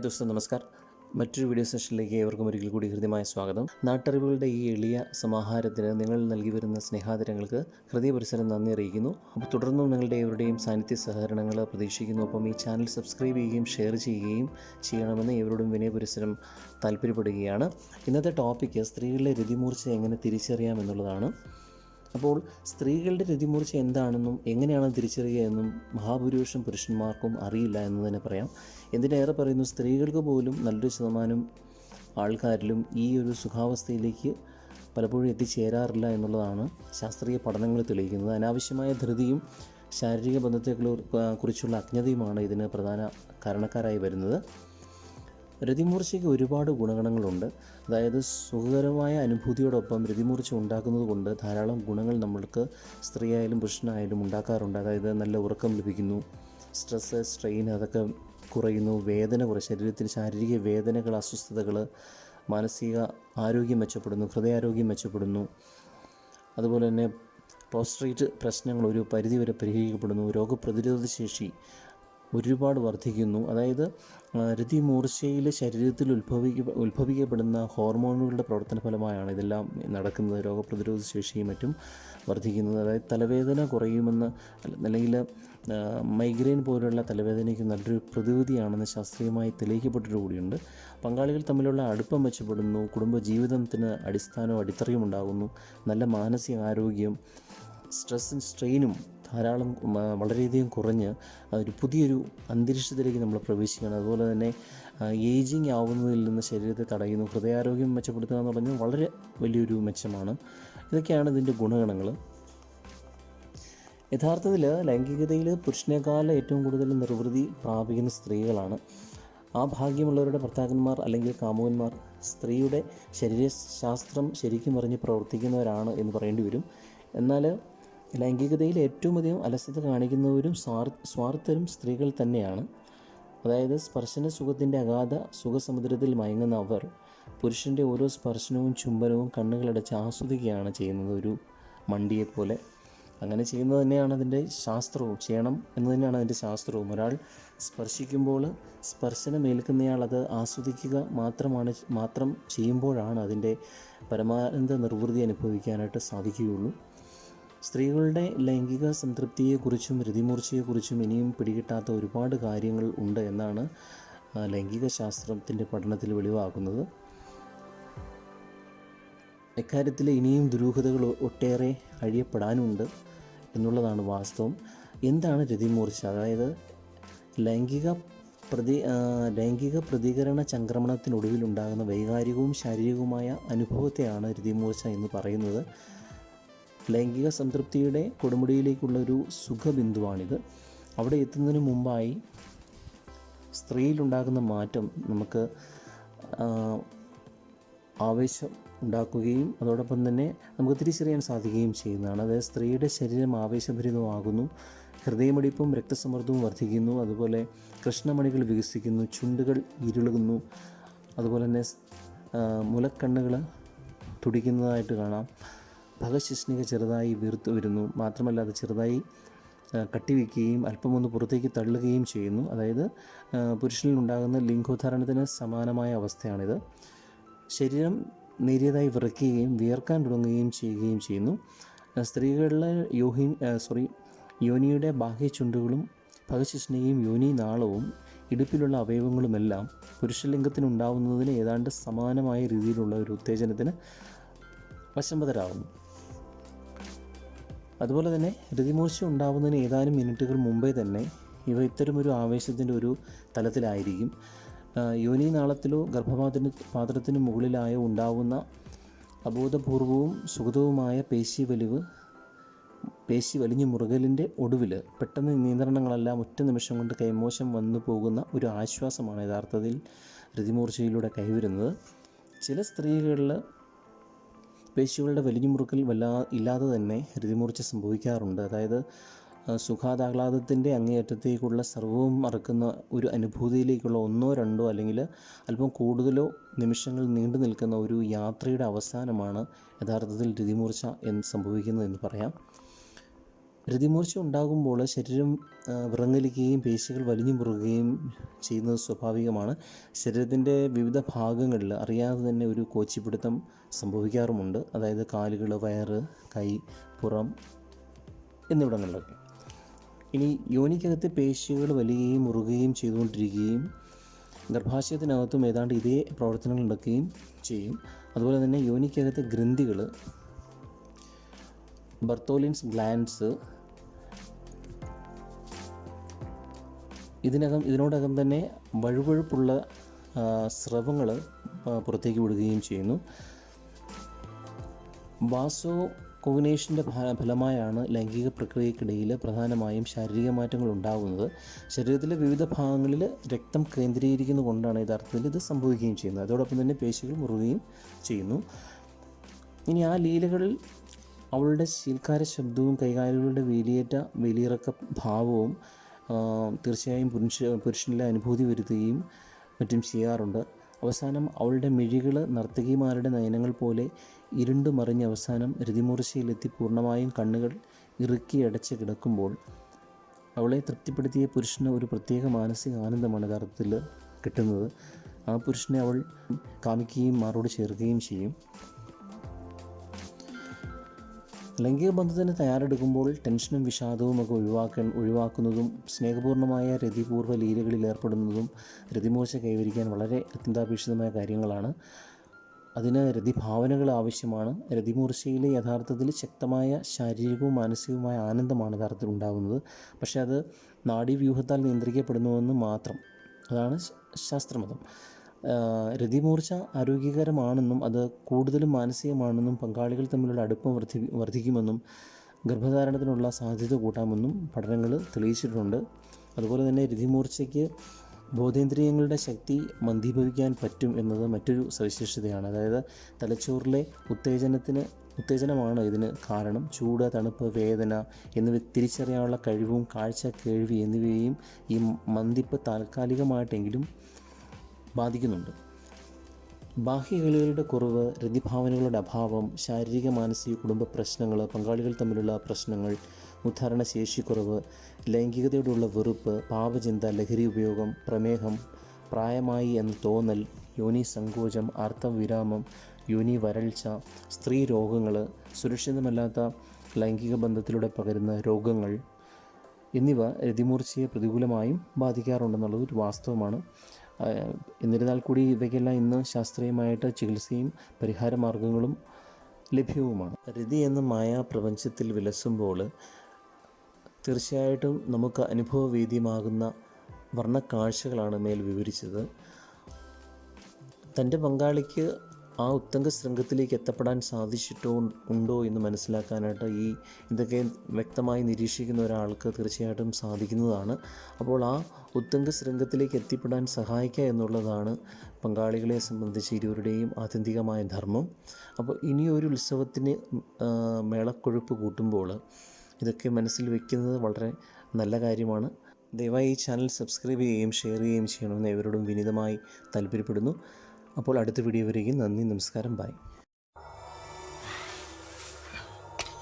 Hi ദോസ്തം നമസ്കാർ. മറ്റൊരു video സെഷനിലേക്ക് ഏവർക്കും ഒരിക്കൽ കൂടി ഹൃദ്യമായ സ്വാഗതം. നാട്ടറിവുകളുടെ ഈ എളിയ സമാഹാരത്തിന് നിങ്ങൾ നൽകി വരുന്ന സ്നേഹാദരങ്ങൾക്ക് ഹൃദയപരിസരം നന്ദി അറിയിക്കുന്നു. അപ്പോൾ തുടർന്നും നിങ്ങളുടെ ഏവരുടെയും സാന്നിധ്യ സഹകരണങ്ങൾ പ്രതീക്ഷിക്കുന്നു. ഒപ്പം ഈ ചാനൽ സബ്സ്ക്രൈബ് ചെയ്യുകയും ഷെയർ ചെയ്യുകയും ചെയ്യണമെന്ന് ഏവരോടും വിനയപരിസരം താല്പര്യപ്പെടുകയാണ്. ഇന്നത്തെ ടോപ്പിക്ക് സ്ത്രീകളിലെ രതിമൂർച്ച എങ്ങനെ തിരിച്ചറിയാം എന്നുള്ളതാണ്. അപ്പോൾ സ്ത്രീകളുടെ രതിമൂർച്ച എന്താണെന്നും എങ്ങനെയാണ് തിരിച്ചറിയുക എന്നും മഹാഭൂരിപക്ഷം പുരുഷന്മാർക്കും അറിയില്ല എന്ന് തന്നെ പറയാം. എന്തിനേറെ പറയുന്നു സ്ത്രീകൾക്ക് പോലും നല്ലൊരു ശതമാനം ആൾക്കാരിലും ഈ ഒരു സുഖാവസ്ഥയിലേക്ക് പലപ്പോഴും എത്തിച്ചേരാറില്ല എന്നുള്ളതാണ് ശാസ്ത്രീയ പഠനങ്ങൾ തെളിയിക്കുന്നത്. അനാവശ്യമായ ധൃതിയും ശാരീരിക ബന്ധത്തെ കുറിച്ചുള്ള അജ്ഞതയുമാണ് ഇതിന് പ്രധാന കാരണക്കാരായി വരുന്നത്. രതിമൂർച്ചയ്ക്ക് ഒരുപാട് ഗുണഗണങ്ങളുണ്ട്. അതായത് സുഖകരമായ അനുഭൂതിയോടൊപ്പം രതിമൂർച്ച ഉണ്ടാക്കുന്നത് കൊണ്ട് ധാരാളം ഗുണങ്ങൾ നമ്മൾക്ക് സ്ത്രീയായാലും പുരുഷനായാലും ഉണ്ടാക്കാറുണ്ട്. അതായത് നല്ല ഉറക്കം ലഭിക്കുന്നു സ്ട്രെസ്സ് സ്ട്രെയിൻ അതൊക്കെ കുറയുന്നു വേദന കുറയും ശരീരത്തിന് ശാരീരിക വേദനകൾ അസ്വസ്ഥതകൾ മാനസിക ആരോഗ്യം മെച്ചപ്പെടുന്നു ഹൃദയാരോഗ്യം മെച്ചപ്പെടുന്നു. അതുപോലെ തന്നെ പ്രോസ്ട്രേറ്റ് പ്രശ്നങ്ങൾ ഒരു പരിധിവരെ പരിഹരിക്കപ്പെടുന്നു. രോഗപ്രതിരോധ ശേഷി ഒരുപാട് വർദ്ധിക്കുന്നു. അതായത് രതി രതിമൂർച്ചയിൽ ശരീരത്തിൽ ഉത്ഭവിക്ക ഉത്ഭവിക്കപ്പെടുന്ന ഹോർമോണുകളുടെ പ്രവർത്തന ഫലമായാണ് ഇതെല്ലാം നടക്കുന്നത്. രോഗപ്രതിരോധ ശേഷിയും മറ്റും വർദ്ധിക്കുന്നത്. അതായത് തലവേദന കുറയുമെന്ന് അല്ല- അല്ലെങ്കിൽ മൈഗ്രെയിൻ പോലുള്ള തലവേദനയ്ക്ക് നല്ലൊരു പ്രതിവിധിയാണെന്ന് ശാസ്ത്രീയമായി തെളിയിക്കപ്പെട്ടിട്ടുകൂടിയുണ്ട്. പങ്കാളികൾ തമ്മിലുള്ള അടുപ്പം മെച്ചപ്പെടുന്നു. കുടുംബ ജീവിതത്തിന് അടിസ്ഥാനവും അടിത്തറയും ഉണ്ടാകുന്നു. നല്ല മാനസിക ആരോഗ്യം സ്ട്രെസ്സും സ്ട്രെയിനും ധാരാളം വളരെയധികം കുറഞ്ഞ് ഒരു പുതിയൊരു അന്തരീക്ഷത്തിലേക്ക് നമ്മൾ പ്രവേശിക്കുകയാണ്. അതുപോലെ തന്നെ ഏജിങ് ആവുന്നതിൽ നിന്ന് ശരീരത്തെ തടയുന്നു ഹൃദയാരോഗ്യം മെച്ചപ്പെടുത്തുക എന്ന് പറഞ്ഞാൽ വളരെ വലിയൊരു മെച്ചമാണ്. ഇതൊക്കെയാണ് ഇതിന്റെ ഗുണഗണങ്ങൾ. യഥാർത്ഥത്തിൽ ലൈംഗികതയിൽ പുരുഷനേക്കാൾ ഏറ്റവും കൂടുതൽ നിർവൃതി പ്രാപിക്കുന്ന സ്ത്രീകളാണ്. ആ ഭാഗ്യമുള്ളവരുടെ ഭർത്താക്കന്മാർ അല്ലെങ്കിൽ കാമുകന്മാർ സ്ത്രീയുടെ ശരീരശാസ്ത്രം ശരിക്കും അറിഞ്ഞ് പ്രവർത്തിക്കുന്നവരാണ് എന്ന് പറയേണ്ടി വരും. എന്നാൽ ലൈംഗികതയിൽ ഏറ്റവും അധികം അലസത കാണിക്കുന്നവരും സ്വാർ സ്വാർത്ഥരും സ്ത്രീകൾ തന്നെയാണ്. അതായത് സ്പർശന സുഖത്തിന്റെ അഗാധ സുഖസമുദ്രത്തിൽ മയങ്ങുന്ന അവർ പുരുഷന്റെ ഓരോ സ്പർശനവും ചുംബനവും കണ്ണുകളടച്ച് ആസ്വദിക്കുകയാണ് ചെയ്യുന്നത് ഒരു മണ്ടിയെപ്പോലെ. അങ്ങനെ ചെയ്യുന്നത് തന്നെയാണ് അതിന്റെ ശാസ്ത്രവും ചെയ്യണം എന്ന് തന്നെയാണ് അതിന്റെ ശാസ്ത്രവും. ഒരാൾ സ്പർശിക്കുമ്പോൾ സ്പർശനമേൽക്കുന്നയാൾ അത് ആസ്വദിക്കുക മാത്രമാണ് മാത്രം ചെയ്യുമ്പോഴാണ് അതിന്റെ പരമാനന്ദ നിർവൃതി അനുഭവിക്കാനായിട്ട് സാധിക്കുകയുള്ളൂ. സ്ത്രീകളുടെ ലൈംഗിക സംതൃപ്തിയെക്കുറിച്ചും രതിമൂർച്ചയെക്കുറിച്ചും ഇനിയും പിടികിട്ടാത്ത ഒരുപാട് കാര്യങ്ങൾ ഉണ്ട് എന്നാണ് ലൈംഗിക ശാസ്ത്രത്തിന്റെ പഠനത്തിൽ വെളിവാക്കുന്നത് ഇക്കാര്യത്തിൽ ഇനിയും ദുരൂഹതകൾ ഒട്ടേറെ അഴിയപ്പെടാനുണ്ട് എന്നുള്ളതാണ് വാസ്തവം. എന്താണ് രതിമൂർച്ച? അതായത് ലൈംഗിക പ്രതി ലൈംഗിക പ്രതികരണ ചംക്രമണത്തിനൊടുവിലുണ്ടാകുന്ന വൈകാരികവും ശാരീരികവുമായ അനുഭവത്തെയാണ് രതിമൂർച്ച എന്ന് പറയുന്നത്. ലൈംഗിക സംതൃപ്തിയുടെ കൊടുമുടിയിലേക്കുള്ള ഒരു സുഖബിന്ദുവാണിത്. അവിടെ എത്തുന്നതിന് മുമ്പായി സ്ത്രീയിലുണ്ടാകുന്ന മാറ്റം നമുക്ക് ആവേശം ഉണ്ടാക്കുകയും അതോടൊപ്പം തന്നെ നമുക്ക് തിരിച്ചറിയാൻ സാധിക്കുകയും ചെയ്യുന്നതാണ്. അതായത് സ്ത്രീയുടെ ശരീരം ആവേശഭരിതമാകുന്നു ഹൃദയമടിപ്പും രക്തസമ്മർദ്ദവും വർദ്ധിക്കുന്നു അതുപോലെ കൃഷ്ണമണികൾ വികസിക്കുന്നു ചുണ്ടുകൾ ഇരുളുകുന്നു അതുപോലെ തന്നെ മുലക്കണ്ണുകൾ തുടിക്കുന്നതായിട്ട് കാണാം. ഭഗശിഷ്ണിക ചെറുതായി വീർത്ത് വരുന്നു. മാത്രമല്ല അത് ചെറുതായി കട്ടിവെക്കുകയും അല്പമൊന്ന് പുറത്തേക്ക് തള്ളുകയും ചെയ്യുന്നു. അതായത് പുരുഷനിൽ ഉണ്ടാകുന്ന ലിംഗോദ്ധാരണത്തിന് സമാനമായ അവസ്ഥയാണിത്. ശരീരം നേരിയതായി വിറയ്ക്കുകയും വിയർക്കാൻ തുടങ്ങുകയും ചെയ്യുകയും ചെയ്യുന്നു. സ്ത്രീകളിലെ യോഹി സോറി യോനിയുടെ ബാഹ്യ ചുണ്ടുകളും പകശിഷ്ണികയും യോനി നാളവും ഇടുപ്പിലുള്ള അവയവങ്ങളുമെല്ലാം പുരുഷലിംഗത്തിനുണ്ടാവുന്നതിന് ഏതാണ്ട് സമാനമായ രീതിയിലുള്ള ഒരു ഉത്തേജനത്തിന് വശംവതരാകുന്നു. അതുപോലെ തന്നെ രതിമൂർച്ച ഉണ്ടാകുന്നതിന് ഏതാനും മിനിറ്റുകൾ മുമ്പേ തന്നെ ഇവ ഇത്തരമൊരു ആവേശത്തിന്റെ ഒരു തലത്തിലായിരിക്കും. യോനി നാളത്തിലോ ഗർഭപാത്രത്തിന് പാത്രത്തിന് മുകളിലായോ ഉണ്ടാവുന്ന അബോധപൂർവവും സുഗതവുമായ പേശി വലിവ് പേശി വലിഞ്ഞു മുറുകലിന്റെ ഒടുവിൽ പെട്ടെന്ന് നിയന്ത്രണങ്ങളെല്ലാം ഒറ്റ നിമിഷം കൊണ്ട് കൈമോശം വന്നു പോകുന്ന ഒരു ആശ്വാസമാണ് യഥാർത്ഥത്തിൽ രതിമൂർച്ചയിലൂടെ കൈവരുന്നത്. ചില സ്ത്രീകളിൽ പേശികളുടെ വലിഞ്ഞുമുറുക്കൽ വല്ലാ ഇല്ലാതെ തന്നെ ഹൃതിമൂർച്ച സംഭവിക്കാറുണ്ട്. അതായത് സുഖാതാഹ്ലാദത്തിന്റെ അങ്ങേയറ്റത്തേക്കുള്ള സർവവും മറക്കുന്ന ഒരു അനുഭൂതിയിലേക്കുള്ള ഒന്നോ രണ്ടോ അല്ലെങ്കിൽ അല്പം കൂടുതലോ നിമിഷങ്ങൾ നീണ്ടു നിൽക്കുന്ന ഒരു യാത്രയുടെ അവസാനമാണ് യഥാർത്ഥത്തിൽ രതിമൂർച്ച എന്ന് സംഭവിക്കുന്നത് എന്ന് പറയാം. രതിമൂർച്ച ഉണ്ടാകുമ്പോൾ ശരീരം വിറങ്ങലിക്കുകയും പേശികൾ വലിഞ്ഞു മുറുകുകയും ചെയ്യുന്നത് സ്വാഭാവികമാണ്. ശരീരത്തിന്റെ വിവിധ ഭാഗങ്ങളിൽ അറിയാതെ തന്നെ ഒരു കോച്ചിപ്പിടുത്തം സംഭവിക്കാറുമുണ്ട്. അതായത് കാലുകൾ വയറ് കൈ പുറം എന്നിവിടങ്ങളിലൊക്കെ. ഇനി യോനിക്കകത്ത് പേശികൾ വലിയുകയും മുറുകുകയും ചെയ്തുകൊണ്ടിരിക്കുകയും ഗർഭാശയത്തിനകത്തും ഏതാണ്ട് ഇതേ പ്രവർത്തനങ്ങൾ നടക്കുകയും ചെയ്യും. അതുപോലെ തന്നെ യോനിക്കകത്ത് ഗ്രന്ഥികൾ ബർത്തോലിൻസ് ഗ്ലാൻഡ്സ് ഇതിനകം ഇതിനോടകം തന്നെ വഴുവഴുപ്പുള്ള സ്രവങ്ങൾ പുറത്തേക്ക് വിടുകയും ചെയ്യുന്നു. വാസോ കോഗിനേഷന്റെ ഫലമായാണ് ലൈംഗിക പ്രക്രിയക്കിടയിൽ പ്രധാനമായും ശാരീരിക മാറ്റങ്ങൾ ഉണ്ടാകുന്നത്. ശരീരത്തിലെ വിവിധ ഭാഗങ്ങളിൽ രക്തം കേന്ദ്രീകരിക്കുന്നത് കൊണ്ടാണ് യഥാർത്ഥത്തിൽ ഇത് സംഭവിക്കുകയും ചെയ്യുന്നത്. അതോടൊപ്പം തന്നെ പേശികൾ മുറുകയും ചെയ്യുന്നു. ഇനി ആ ലീലകളിൽ അവളുടെ ശീൽക്കാര ശബ്ദവും കൈകാലുകളുടെ വേലിയേറ്റ വേലിയിറക്ക ഭാവവും തീർച്ചയായും പുരുഷ പുരുഷനിലെ അനുഭൂതി വരുത്തുകയും മറ്റും ചെയ്യാറുണ്ട്. അവസാനം അവളുടെ മിഴികൾ നർത്തകിമാരുടെ നയനങ്ങൾ പോലെ ഇരുണ്ടു മറിഞ്ഞ് അവസാനം രതിമൂർച്ചയിലെത്തി പൂർണമായും കണ്ണുകൾ ഇറുക്കി അടച്ച് കിടക്കുമ്പോൾ അവളെ തൃപ്തിപ്പെടുത്തിയ പുരുഷന് ഒരു പ്രത്യേക മാനസിക ആനന്ദമാണ് യഥാർത്ഥത്തിൽ കിട്ടുന്നത്. ആ പുരുഷനെ അവൾ കാമിക്കുകയും മാറോട് ചേർക്കുകയും ചെയ്യും. ലൈംഗിക ബന്ധത്തിന് തയ്യാറെടുക്കുമ്പോൾ ടെൻഷനും വിഷാദവും ഒക്കെ ഒഴിവാക്കാൻ ഒഴിവാക്കുന്നതും സ്നേഹപൂർണമായ രതിപൂർവ ലീലകളിൽ ഏർപ്പെടുന്നതും രതിമൂർച്ച കൈവരിക്കാൻ വളരെ അത്യന്താപേക്ഷിതമായ കാര്യങ്ങളാണ്. അതിന് രതിഭാവനകൾ ആവശ്യമാണ്. രതിമൂർച്ചയിൽ യഥാർത്ഥത്തിൽ ശക്തമായ ശാരീരികവും മാനസികവുമായ ആനന്ദമാണ് യഥാർത്ഥത്തിൽ ഉണ്ടാകുന്നത്. പക്ഷേ അത് നാഡീവ്യൂഹത്താൽ നിയന്ത്രിക്കപ്പെടുന്നുവെന്ന് മാത്രം. അതാണ് ശാസ്ത്രമതം. രതിമൂർച്ച ആരോഗ്യകരമാണെന്നും അത് കൂടുതലും മാനസികമാണെന്നും പങ്കാളികൾ തമ്മിലുള്ള അടുപ്പം വർദ്ധി വർദ്ധിക്കുമെന്നും ഗർഭധാരണത്തിനുള്ള സാധ്യത കൂട്ടാമെന്നും പഠനങ്ങൾ തെളിയിച്ചിട്ടുണ്ട്. അതുപോലെ തന്നെ രതിമൂർച്ചയ്ക്ക് ബോധേന്ദ്രിയങ്ങളുടെ ശക്തി മന്ദീഭവിക്കാൻ പറ്റും എന്നത് മറ്റൊരു സവിശേഷതയാണ്. അതായത് തലച്ചോറിലെ ഉത്തേജനത്തിന് ഉത്തേജനമാണ് ഇതിന് കാരണം. ചൂട് തണുപ്പ് വേദന എന്നിവ തിരിച്ചറിയാനുള്ള കഴിവും കാഴ്ച കേൾവി എന്നിവയും ഈ മന്ദിപ്പ് താൽക്കാലികമായിട്ടെങ്കിലും ബാധിക്കുന്നുണ്ട്. ബാഹ്യ ബാഹ്യകളികളുടെ കുറവ് രതിഭാവനകളുടെ അഭാവം ശാരീരിക മാനസിക കുടുംബ പ്രശ്നങ്ങൾ പങ്കാളികൾ തമ്മിലുള്ള പ്രശ്നങ്ങൾ ഉദ്ധാരണ ശേഷിക്കുറവ് ലൈംഗികതയോടുള്ള വെറുപ്പ് പാപചിന്ത ലഹരി ഉപയോഗം പ്രമേഹം പ്രായമായി എന്ന തോന്നൽ യോനി സങ്കോചം ആർത്തവിരാമം യോനി വരൾച്ച സ്ത്രീ രോഗങ്ങൾ സുരക്ഷിതമല്ലാത്ത ലൈംഗിക ബന്ധത്തിലൂടെ പകരുന്ന രോഗങ്ങൾ എന്നിവ രതിമൂർച്ചയെ പ്രതികൂലമായും ബാധിക്കാറുണ്ടെന്നുള്ളത് ഒരു വാസ്തവമാണ്. എന്നിരുന്നാൽ കൂടി ഇവയ്ക്കെല്ലാം ഇന്ന് ശാസ്ത്രീയമായിട്ട് ചികിത്സയും പരിഹാര മാർഗങ്ങളും ലഭ്യവുമാണ്. രതി എന്ന മായാപ്രപഞ്ചത്തിൽ വിലസുമ്പോൾ തീർച്ചയായിട്ടും നമുക്ക് അനുഭവവേദ്യമാകുന്ന വർണക്കാഴ്ചകളാണ് മേൽ വിവരിച്ചത്. തന്റെ പങ്കാളിക്ക് ആ ഉത്തങ്ക ശൃംഖത്തിലേക്ക് എത്തപ്പെടാൻ സാധിച്ചിട്ടോ ഉണ്ടോ എന്ന് മനസ്സിലാക്കാനായിട്ട് ഈ ഇതൊക്കെ വ്യക്തമായി നിരീക്ഷിക്കുന്ന ഒരാൾക്ക് തീർച്ചയായിട്ടും സാധിക്കുന്നതാണ്. അപ്പോൾ ആ ഉത്തങ്ക ശൃംഖത്തിലേക്ക് എത്തിപ്പെടാൻ സഹായിക്കുക എന്നുള്ളതാണ് പങ്കാളികളെ സംബന്ധിച്ച് ഇരുവരുടെയും ആത്യന്തികമായ ധർമ്മം. അപ്പോൾ ഇനിയൊരു ഉത്സവത്തിന് മേളക്കൊഴുപ്പ് കൂട്ടുമ്പോൾ ഇതൊക്കെ മനസ്സിൽ വെക്കുന്നത് വളരെ നല്ല കാര്യമാണ്. ദയവായി ഈ ചാനൽ സബ്സ്ക്രൈബ് ചെയ്യുകയും ഷെയർ ചെയ്യുകയും ചെയ്യണമെന്ന് ഇവരോടും വിനീതമായി താല്പര്യപ്പെടുന്നു. അപ്പോൾ അടുത്ത വീഡിയോ വരെയും നന്ദി നമസ്കാരം ബൈ.